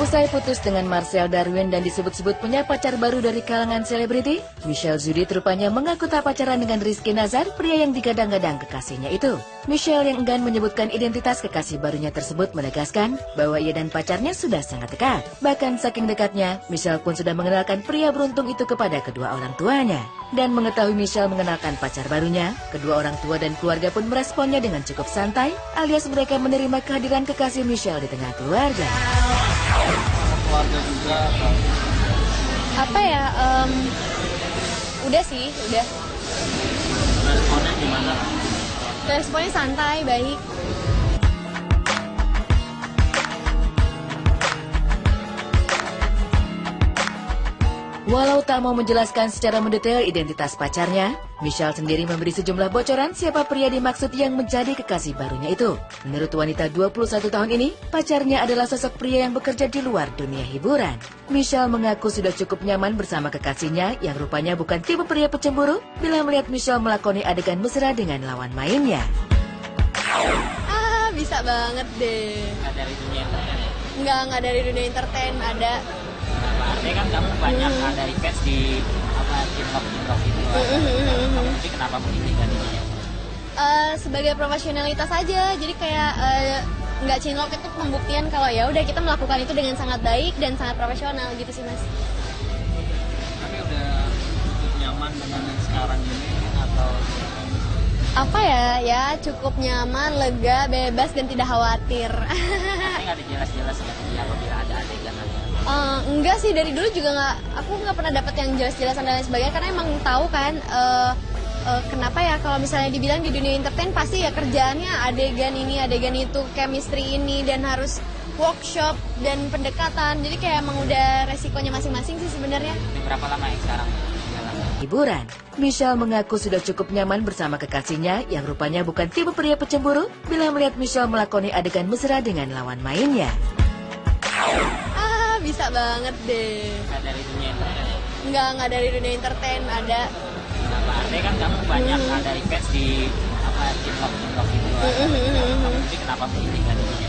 Usai putus dengan Marcel Darwin dan disebut-sebut punya pacar baru dari kalangan selebriti, Michelle Zudit rupanya mengaku tak pacaran dengan Rizky Nazar, pria yang digadang-gadang kekasihnya itu. Michelle yang enggan menyebutkan identitas kekasih barunya tersebut menegaskan bahwa ia dan pacarnya sudah sangat dekat. Bahkan saking dekatnya, Michelle pun sudah mengenalkan pria beruntung itu kepada kedua orang tuanya. Dan mengetahui Michelle mengenalkan pacar barunya, kedua orang tua dan keluarga pun meresponnya dengan cukup santai, alias mereka menerima kehadiran kekasih Michelle di tengah keluarga keluarga juga apa ya um, udah sih udah. Responnya gimana? Responnya santai baik Walau tak mau menjelaskan secara mendetail identitas pacarnya, Michelle sendiri memberi sejumlah bocoran siapa pria dimaksud yang menjadi kekasih barunya itu. Menurut wanita 21 tahun ini, pacarnya adalah sosok pria yang bekerja di luar dunia hiburan. Michelle mengaku sudah cukup nyaman bersama kekasihnya yang rupanya bukan tipe pria pecemburu bila melihat Michelle melakoni adegan mesra dengan lawan mainnya. Ah, bisa banget deh. nggak dari dunia entertain Nggak, nggak dari dunia entertain, ada. Nah, kan kamu banyak ada request di apa TikTok TikTok gitu. Tapi kenapa memilih gantinya Eh, sebagai profesionalitas aja, jadi kayak eh, nggak cinlok itu pembuktian kalau ya udah kita melakukan itu dengan sangat baik dan sangat profesional gitu sih mas. tapi udah cukup nyaman dengan yang sekarang ini atau Apa ya, ya cukup nyaman, lega, bebas dan tidak khawatir. tapi nggak dijelas-jelas ya apabila ada adegan ada Eh, enggak sih dari dulu juga nggak aku nggak pernah dapat yang jelas-jelasan dan lain sebagainya karena emang tahu kan eh, eh, kenapa ya kalau misalnya dibilang di dunia entertain pasti ya kerjaannya adegan ini adegan itu chemistry ini dan harus workshop dan pendekatan. Jadi kayak emang udah resikonya masing-masing sih sebenarnya. Ini berapa lama yang sekarang Hiburan, Michelle mengaku sudah cukup nyaman bersama kekasihnya yang rupanya bukan tipe pria pecemburu bila melihat Michelle melakoni adegan mesra dengan lawan mainnya. Bisa banget deh. Nggak dari dunia entertain nggak nggak dari dunia entertain ada. Nah, artinya kan kamu banyak ada request di apa TikTok TikTok gitu. Tapi kenapa memilih gantinya